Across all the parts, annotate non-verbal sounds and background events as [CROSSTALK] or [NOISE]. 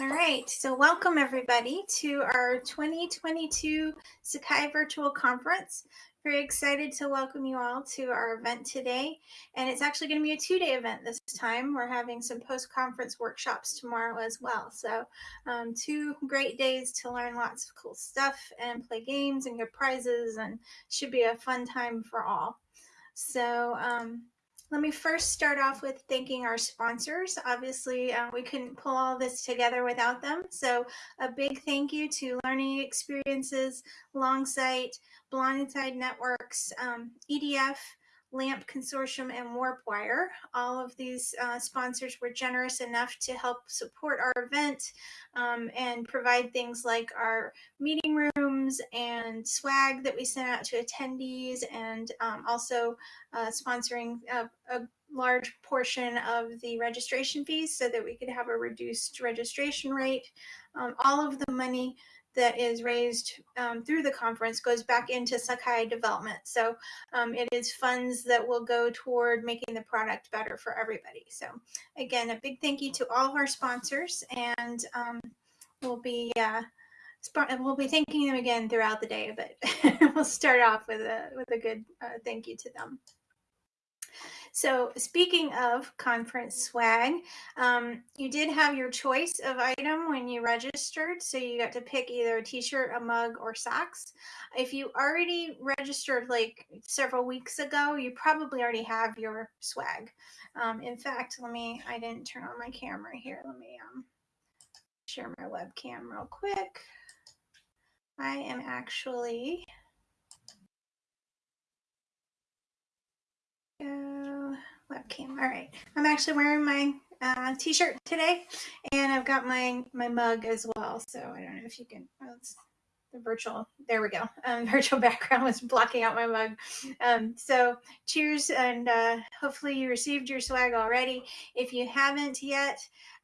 All right, so welcome everybody to our 2022 Sakai Virtual Conference. Very excited to welcome you all to our event today. And it's actually going to be a two-day event this time. We're having some post-conference workshops tomorrow as well. So um, two great days to learn lots of cool stuff and play games and get prizes and should be a fun time for all. So um, let me first start off with thanking our sponsors. Obviously, uh, we couldn't pull all this together without them. So a big thank you to Learning Experiences, Longsight, Blindside Networks, um, EDF, LAMP Consortium, and Warpwire. All of these uh, sponsors were generous enough to help support our event um, and provide things like our meeting rooms and swag that we sent out to attendees, and um, also uh, sponsoring a, a large portion of the registration fees so that we could have a reduced registration rate. Um, all of the money that is raised um, through the conference goes back into Sakai development. So um, it is funds that will go toward making the product better for everybody. So again, a big thank you to all of our sponsors and um, we'll be uh, we'll be thanking them again throughout the day, but [LAUGHS] we'll start off with a, with a good uh, thank you to them. So speaking of conference swag, um, you did have your choice of item when you registered. So you got to pick either a t-shirt, a mug, or socks. If you already registered like several weeks ago, you probably already have your swag. Um, in fact, let me, I didn't turn on my camera here. Let me um, share my webcam real quick. I am actually go webcam. All right. I'm actually wearing my uh, t-shirt today and I've got my, my mug as well. So I don't know if you can, oh, the virtual, there we go. [LAUGHS] Um, virtual background was blocking out my mug. Um, so cheers and uh, hopefully you received your swag already. If you haven't yet,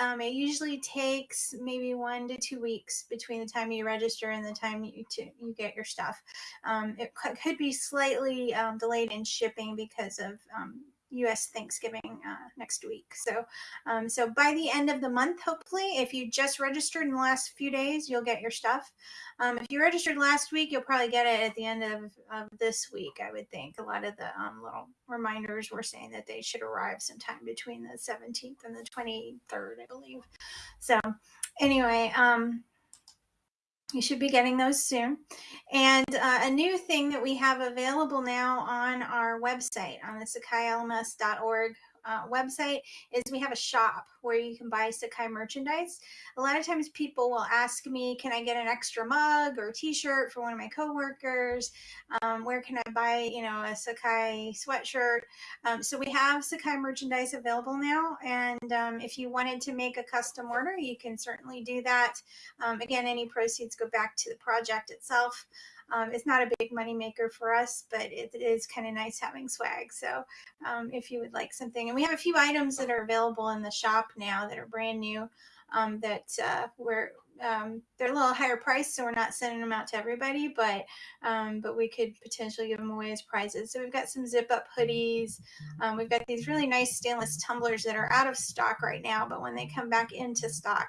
um, it usually takes maybe one to two weeks between the time you register and the time you, to, you get your stuff. Um, it could be slightly um, delayed in shipping because of um, U.S. Thanksgiving uh, next week. So, um, so by the end of the month, hopefully, if you just registered in the last few days, you'll get your stuff. Um, if you registered last week, you'll probably get it at the end of, of this week. I would think a lot of the um, little reminders were saying that they should arrive sometime between the 17th and the 23rd, I believe. So, anyway, um, you should be getting those soon. And uh, a new thing that we have available now on our website, on the sakailms.org uh, website is we have a shop where you can buy Sakai merchandise. A lot of times people will ask me, can I get an extra mug or t-shirt for one of my coworkers? Um, where can I buy, you know, a Sakai sweatshirt? Um, so we have Sakai merchandise available now. And um, if you wanted to make a custom order, you can certainly do that. Um, again, any proceeds go back to the project itself. Um, it's not a big money maker for us, but it, it is kind of nice having swag. So um, if you would like something, and we have a few items that are available in the shop now that are brand new um, that uh, we're um, they're a little higher price, so we're not sending them out to everybody, but um, but we could potentially give them away as prizes. So we've got some zip up hoodies. Um, we've got these really nice stainless tumblers that are out of stock right now, but when they come back into stock,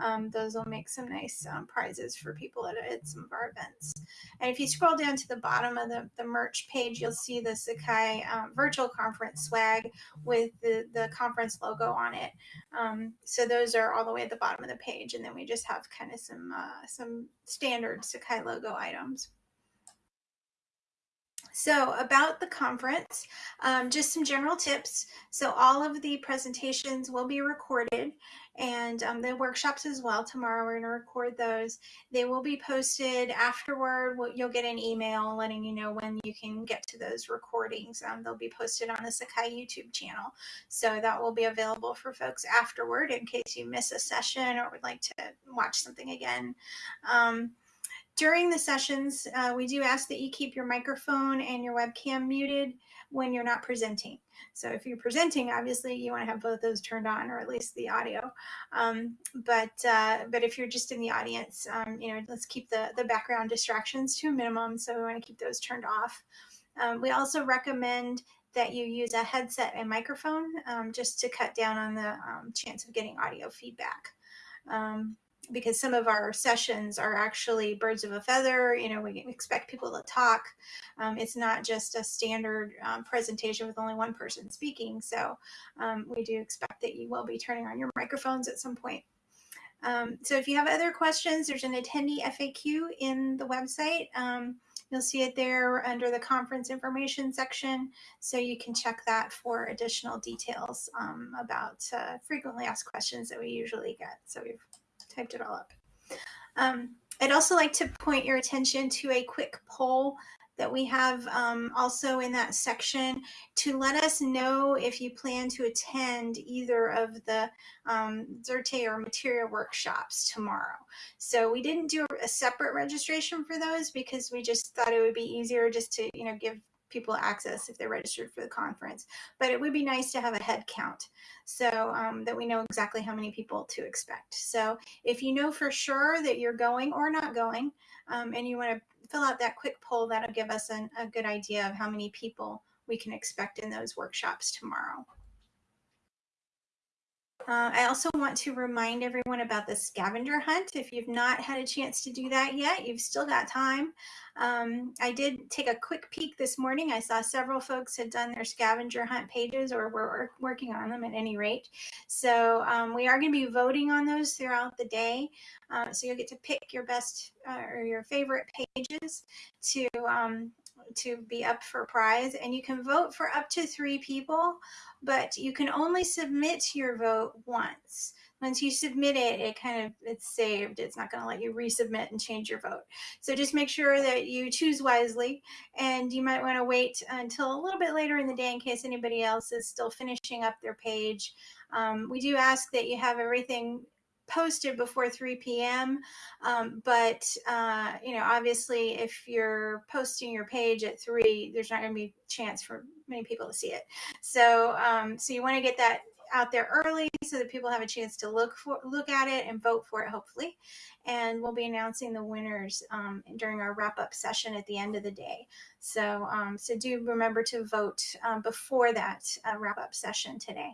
um, those will make some nice um, prizes for people at, at, some of our events. And if you scroll down to the bottom of the, the merch page, you'll see the Sakai um, virtual conference swag with the, the conference logo on it. So those are all the way at the bottom of the page. And then we just have kind of some, uh, some standard Sakai logo items. So about the conference, um, just some general tips. So all of the presentations will be recorded and um, the workshops as well. Tomorrow we're going to record those. They will be posted afterward. You'll get an email letting you know when you can get to those recordings. Um, they'll be posted on the Sakai YouTube channel. So that will be available for folks afterward in case you miss a session or would like to watch something again. Um, during the sessions, uh, we do ask that you keep your microphone and your webcam muted when you're not presenting. So if you're presenting, obviously you want to have both those turned on, or at least the audio. Um, but uh, but if you're just in the audience, um, you know, let's keep the the background distractions to a minimum. So we want to keep those turned off. Um, we also recommend that you use a headset and microphone um, just to cut down on the um, chance of getting audio feedback. Um, because some of our sessions are actually birds of a feather. You know, we expect people to talk. Um, it's not just a standard um, presentation with only one person speaking. So um, we do expect that you will be turning on your microphones at some point. Um, so if you have other questions, there's an attendee FAQ in the website. Um, you'll see it there under the conference information section. So you can check that for additional details um, about uh, frequently asked questions that we usually get. So we've all up. Um, I'd also like to point your attention to a quick poll that we have um, also in that section to let us know if you plan to attend either of the um, Xerte or Materia workshops tomorrow. So we didn't do a separate registration for those because we just thought it would be easier just to, you know, give people access if they're registered for the conference. But it would be nice to have a head count so um, that we know exactly how many people to expect. So if you know for sure that you're going or not going, um, and you want to fill out that quick poll, that'll give us an, a good idea of how many people we can expect in those workshops tomorrow. Uh, I also want to remind everyone about the scavenger hunt. If you've not had a chance to do that yet, you've still got time. Um, I did take a quick peek this morning. I saw several folks had done their scavenger hunt pages or were working on them at any rate. So um, we are going to be voting on those throughout the day. Uh, so you'll get to pick your best uh, or your favorite pages to um, to be up for prize and you can vote for up to three people but you can only submit your vote once. Once you submit it it kind of it's saved. It's not going to let you resubmit and change your vote. So just make sure that you choose wisely and you might want to wait until a little bit later in the day in case anybody else is still finishing up their page. Um, we do ask that you have everything posted before 3 p.m. Um, but, uh, you know, obviously if you're posting your page at 3, there's not going to be a chance for many people to see it. So, um, so you want to get that out there early so that people have a chance to look for look at it and vote for it hopefully and we'll be announcing the winners um, during our wrap-up session at the end of the day so um, so do remember to vote um, before that uh, wrap-up session today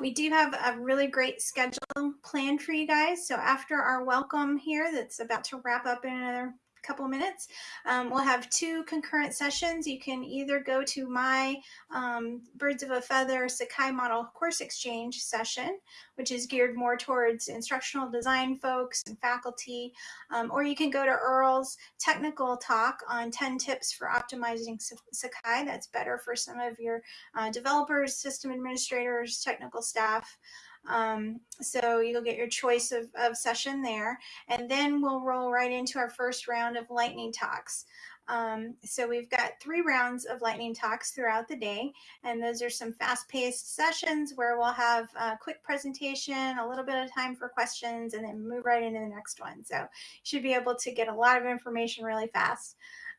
we do have a really great schedule planned for you guys. So after our welcome here, that's about to wrap up in another couple minutes. Um, we'll have two concurrent sessions. You can either go to my um, Birds of a Feather Sakai Model Course Exchange session, which is geared more towards instructional design folks and faculty, um, or you can go to Earl's technical talk on 10 tips for optimizing Sakai. That's better for some of your uh, developers, system administrators, technical staff. Um, so you'll get your choice of, of session there. And then we'll roll right into our first round of lightning talks. Um, so we've got three rounds of lightning talks throughout the day, and those are some fast-paced sessions where we'll have a quick presentation, a little bit of time for questions, and then move right into the next one. So you should be able to get a lot of information really fast.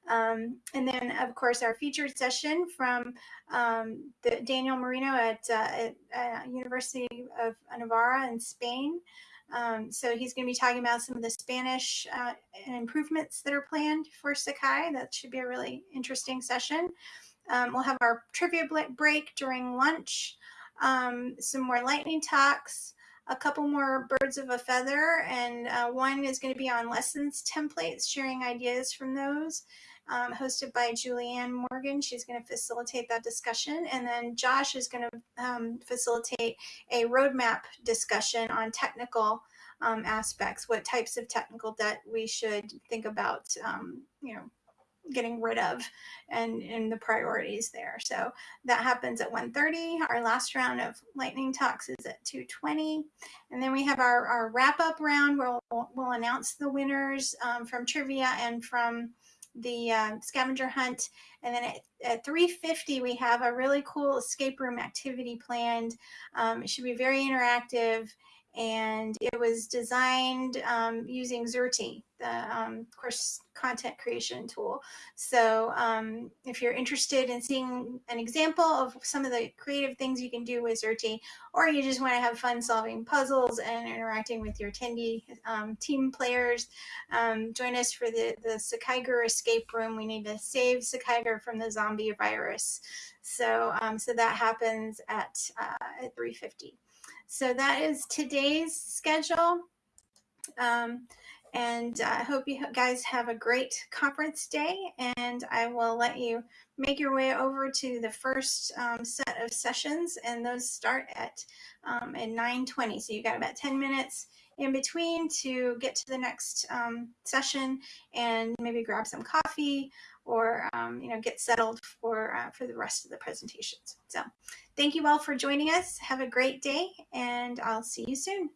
Um, and then, of course, our featured session from um, the Daniel Marino at, uh, at uh, University of Navarra in Spain. Um, so he's going to be talking about some of the Spanish uh, improvements that are planned for Sakai. That should be a really interesting session. Um, we'll have our trivia break during lunch, um, some more lightning talks, a couple more birds of a feather, and uh, one is going to be on lessons templates, sharing ideas from those um, hosted by Julianne Morgan. She's going to facilitate that discussion. And then Josh is going to um, facilitate a roadmap discussion on technical um, aspects, what types of technical debt we should think about, um, you know, getting rid of and, and the priorities there. So that happens at 1.30. Our last round of lightning talks is at 2.20. And then we have our, our wrap up round where we'll, we'll announce the winners um, from trivia and from the uh, scavenger hunt. And then at, at 350, we have a really cool escape room activity planned. Um, it should be very interactive and it was designed um, using Xerte, the um, course content creation tool. So um, if you're interested in seeing an example of some of the creative things you can do with Xerte, or you just want to have fun solving puzzles and interacting with your attendee um, team players, um, join us for the, the Sakaiger escape room. We need to save Sakaiger from the zombie virus. So, um, so that happens at, uh, at 350. So that is today's schedule. Um, and I hope you guys have a great conference day. And I will let you make your way over to the first um, set of sessions, and those start at um, at 9:20. So you've got about 10 minutes in between to get to the next um, session and maybe grab some coffee or um, you know get settled for uh, for the rest of the presentations. So thank you all for joining us. Have a great day, and I'll see you soon.